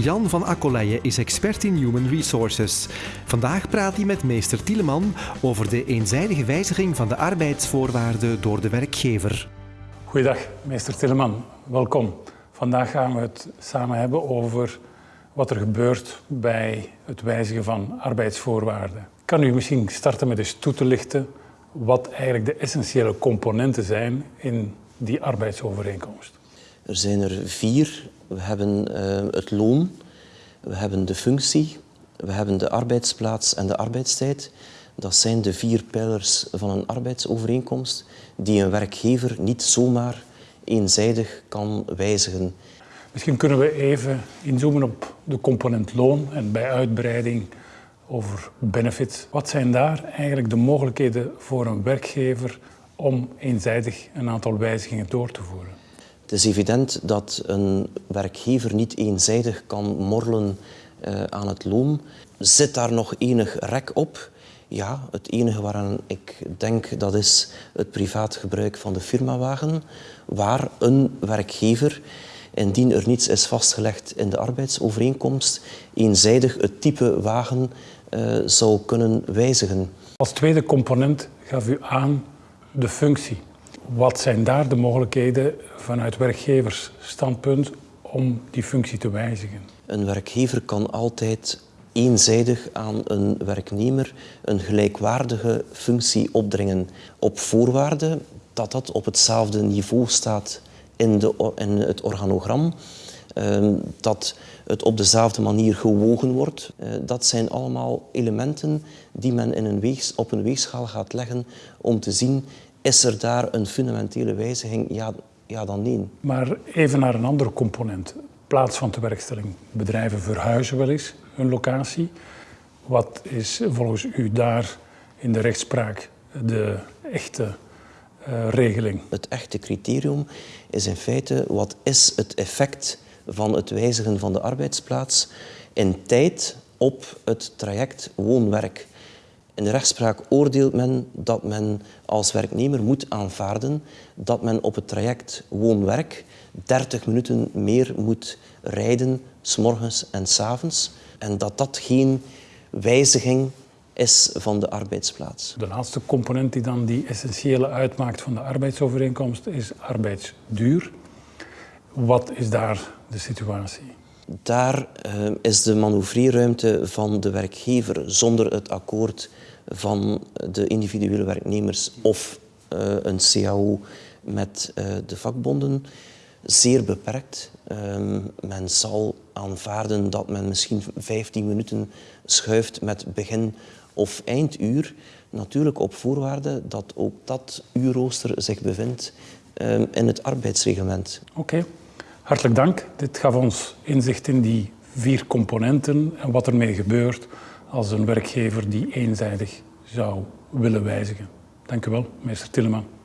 Jan van Akkoleije is expert in Human Resources. Vandaag praat hij met meester Tieleman over de eenzijdige wijziging van de arbeidsvoorwaarden door de werkgever. Goeiedag, meester Tieleman. Welkom. Vandaag gaan we het samen hebben over wat er gebeurt bij het wijzigen van arbeidsvoorwaarden. Kan u misschien starten met eens toe te lichten wat eigenlijk de essentiële componenten zijn in die arbeidsovereenkomst? Er zijn er vier. We hebben uh, het loon, we hebben de functie, we hebben de arbeidsplaats en de arbeidstijd. Dat zijn de vier pijlers van een arbeidsovereenkomst die een werkgever niet zomaar eenzijdig kan wijzigen. Misschien kunnen we even inzoomen op de component loon en bij uitbreiding over benefits. Wat zijn daar eigenlijk de mogelijkheden voor een werkgever om eenzijdig een aantal wijzigingen door te voeren? Het is evident dat een werkgever niet eenzijdig kan morrelen uh, aan het loon. Zit daar nog enig rek op? Ja, het enige waaraan ik denk dat is het privaat gebruik van de firmawagen, waar een werkgever, indien er niets is vastgelegd in de arbeidsovereenkomst, eenzijdig het type wagen uh, zou kunnen wijzigen. Als tweede component gaf u aan de functie. Wat zijn daar de mogelijkheden vanuit werkgeversstandpunt om die functie te wijzigen? Een werkgever kan altijd eenzijdig aan een werknemer een gelijkwaardige functie opdringen op voorwaarde dat dat op hetzelfde niveau staat in, de, in het organogram, ehm, dat het op dezelfde manier gewogen wordt. Eh, dat zijn allemaal elementen die men in een weegs, op een weegschaal gaat leggen om te zien is er daar een fundamentele wijziging? Ja, ja dan nee. Maar even naar een andere component. Plaats van tewerkstelling. Bedrijven verhuizen wel eens hun locatie. Wat is volgens u daar in de rechtspraak de echte uh, regeling? Het echte criterium is in feite wat is het effect van het wijzigen van de arbeidsplaats in tijd op het traject woon-werk. In de rechtspraak oordeelt men dat men als werknemer moet aanvaarden dat men op het traject woon-werk 30 minuten meer moet rijden, s'morgens en s'avonds. En dat dat geen wijziging is van de arbeidsplaats. De laatste component die dan die essentiële uitmaakt van de arbeidsovereenkomst is arbeidsduur. Wat is daar de situatie? Daar uh, is de manoeuvreerruimte van de werkgever zonder het akkoord van de individuele werknemers of uh, een CAO met uh, de vakbonden zeer beperkt. Um, men zal aanvaarden dat men misschien 15 minuten schuift met begin- of einduur. Natuurlijk op voorwaarde dat ook dat uurrooster zich bevindt um, in het arbeidsreglement. Oké. Hartelijk dank. Dit gaf ons inzicht in die vier componenten en wat ermee gebeurt als een werkgever die eenzijdig zou willen wijzigen. Dank u wel, meester Tilleman.